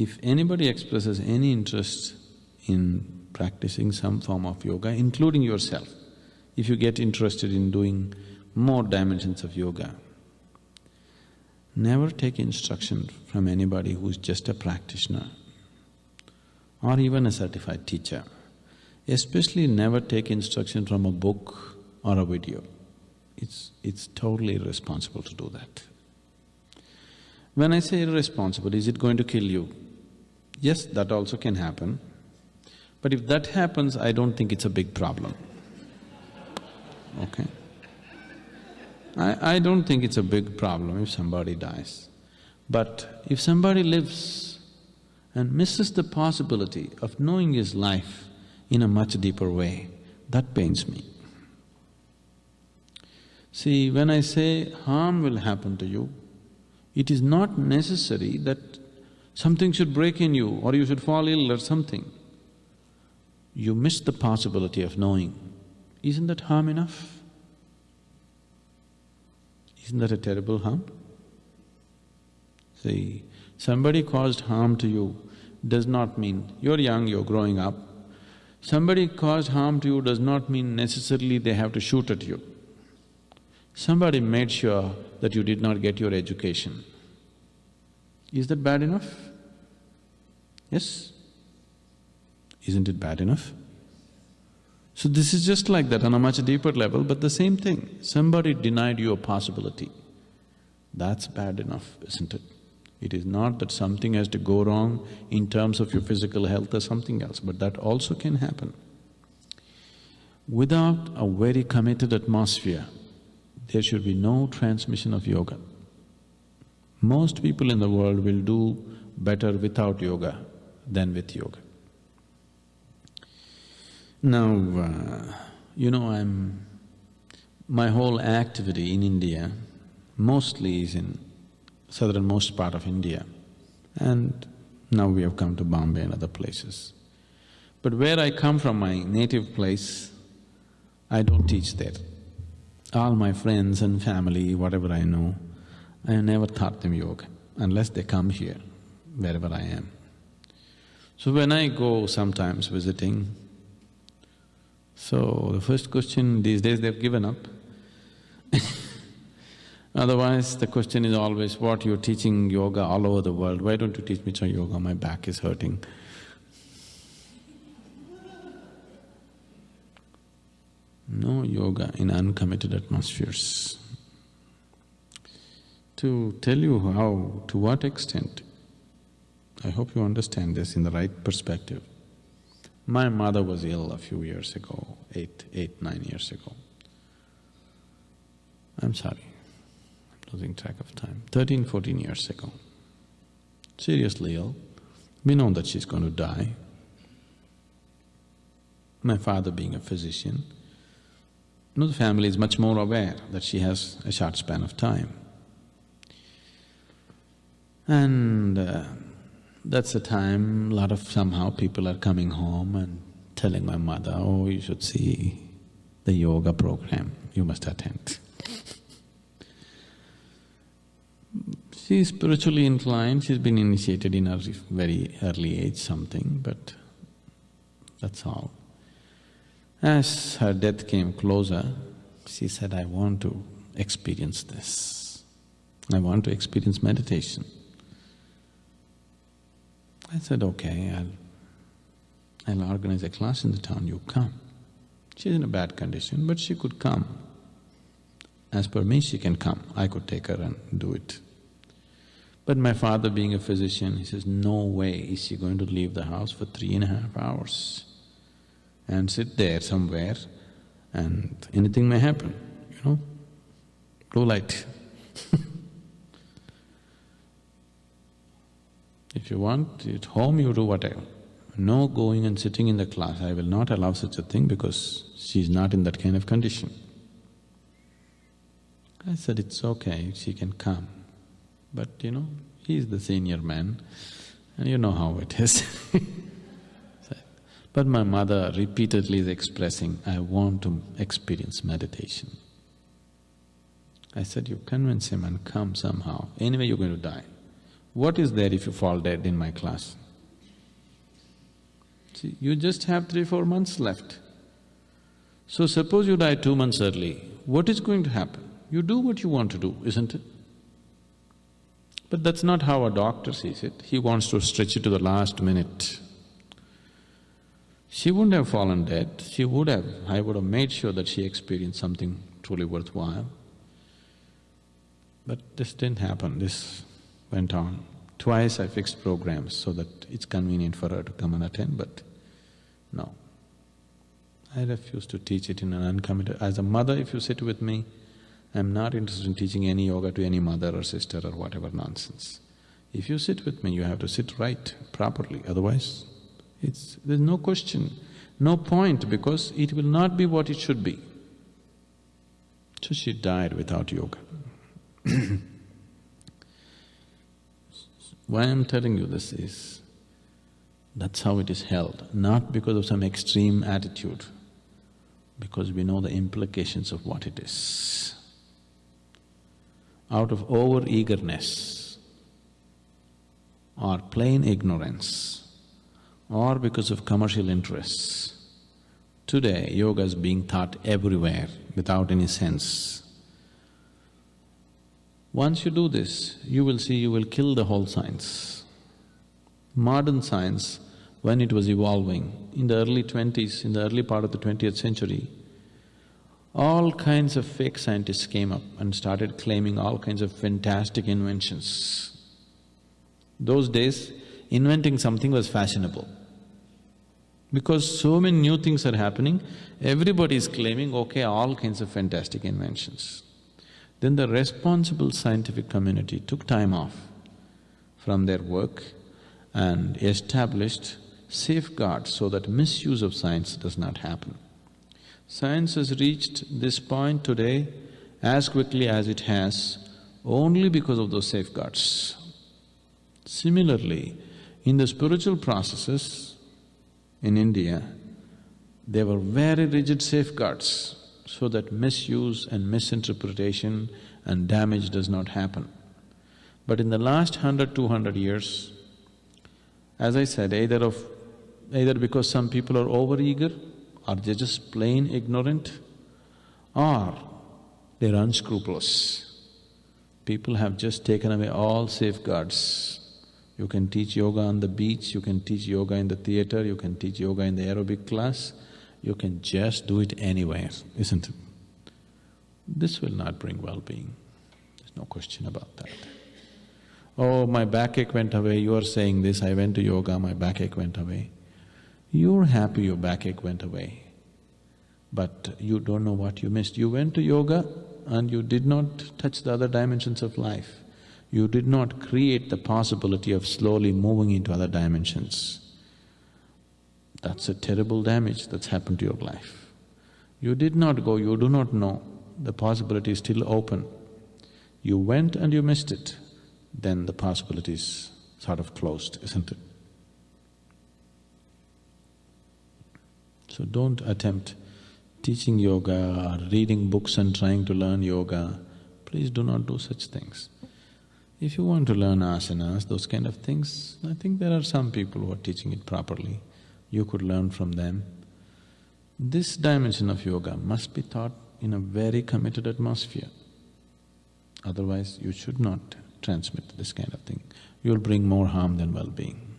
if anybody expresses any interest in practicing some form of yoga, including yourself, if you get interested in doing more dimensions of yoga, never take instruction from anybody who's just a practitioner or even a certified teacher. Especially never take instruction from a book or a video. It's… it's totally irresponsible to do that. When I say irresponsible, is it going to kill you? Yes, that also can happen. But if that happens, I don't think it's a big problem. Okay? I, I don't think it's a big problem if somebody dies. But if somebody lives and misses the possibility of knowing his life in a much deeper way, that pains me. See, when I say harm will happen to you, it is not necessary that something should break in you or you should fall ill or something. You miss the possibility of knowing. Isn't that harm enough? Isn't that a terrible harm? See, somebody caused harm to you does not mean… you're young, you're growing up. Somebody caused harm to you does not mean necessarily they have to shoot at you. Somebody made sure that you did not get your education. Is that bad enough? Yes? Isn't it bad enough? So this is just like that on a much deeper level, but the same thing. Somebody denied you a possibility. That's bad enough, isn't it? It is not that something has to go wrong in terms of your physical health or something else, but that also can happen. Without a very committed atmosphere, there should be no transmission of yoga. Most people in the world will do better without yoga than with yoga. Now, uh, you know, I'm… my whole activity in India mostly is in southernmost part of India and now we have come to Bombay and other places. But where I come from, my native place, I don't teach there. All my friends and family, whatever I know, I never taught them yoga unless they come here, wherever I am. So when I go sometimes visiting, so the first question these days they've given up Otherwise, the question is always, what you're teaching yoga all over the world, why don't you teach me some yoga, my back is hurting. No yoga in uncommitted atmospheres. To tell you how, to what extent, I hope you understand this in the right perspective. My mother was ill a few years ago, eight, eight, nine years ago. I'm sorry, I'm losing track of time, thirteen, fourteen years ago. Seriously ill, we know that she's going to die. My father being a physician, you know, the family is much more aware that she has a short span of time. And uh, that's the time, a lot of somehow people are coming home and telling my mother, oh, you should see the yoga program, you must attend. She's spiritually inclined, she's been initiated in a very early age something, but that's all. As her death came closer, she said, I want to experience this. I want to experience meditation. I said, okay, I'll… I'll organize a class in the town, you come. She's in a bad condition, but she could come. As per me, she can come, I could take her and do it. But my father being a physician, he says, no way is she going to leave the house for three and a half hours and sit there somewhere and anything may happen, you know, blue light If you want, at home you do whatever. No going and sitting in the class, I will not allow such a thing because she is not in that kind of condition. I said, it's okay, she can come. But you know, he is the senior man and you know how it is But my mother repeatedly is expressing, I want to experience meditation. I said, you convince him and come somehow, anyway you're going to die. What is there if you fall dead in my class? See, you just have three, four months left. So suppose you die two months early, what is going to happen? You do what you want to do, isn't it? But that's not how a doctor sees it, he wants to stretch it to the last minute. She wouldn't have fallen dead, she would have… I would have made sure that she experienced something truly worthwhile. But this didn't happen, this went on. Twice I fixed programs so that it's convenient for her to come and attend, but no. I refuse to teach it in an uncommitted… As a mother, if you sit with me, I'm not interested in teaching any yoga to any mother or sister or whatever nonsense. If you sit with me, you have to sit right, properly, otherwise it's… there's no question, no point because it will not be what it should be. So she died without yoga. Why I'm telling you this is, that's how it is held, not because of some extreme attitude, because we know the implications of what it is. Out of over-eagerness or plain ignorance or because of commercial interests, today yoga is being taught everywhere without any sense. Once you do this, you will see you will kill the whole science. Modern science, when it was evolving, in the early twenties, in the early part of the twentieth century, all kinds of fake scientists came up and started claiming all kinds of fantastic inventions. Those days, inventing something was fashionable. Because so many new things are happening, everybody is claiming, okay, all kinds of fantastic inventions. Then the responsible scientific community took time off from their work and established safeguards so that misuse of science does not happen. Science has reached this point today as quickly as it has only because of those safeguards. Similarly, in the spiritual processes in India, there were very rigid safeguards so that misuse and misinterpretation and damage does not happen. But in the last hundred, two hundred years, as I said, either of… either because some people are over-eager or they're just plain ignorant or they're unscrupulous. People have just taken away all safeguards. You can teach yoga on the beach, you can teach yoga in the theater, you can teach yoga in the aerobic class, you can just do it anywhere, isn't it? This will not bring well-being, there's no question about that. Oh, my backache went away, you are saying this, I went to yoga, my backache went away. You're happy your backache went away, but you don't know what you missed. You went to yoga and you did not touch the other dimensions of life. You did not create the possibility of slowly moving into other dimensions. That's a terrible damage that's happened to your life. You did not go, you do not know, the possibility is still open. You went and you missed it, then the possibility is sort of closed, isn't it? So don't attempt teaching yoga or reading books and trying to learn yoga. Please do not do such things. If you want to learn asanas, those kind of things, I think there are some people who are teaching it properly you could learn from them. This dimension of yoga must be taught in a very committed atmosphere. Otherwise, you should not transmit this kind of thing. You'll bring more harm than well-being.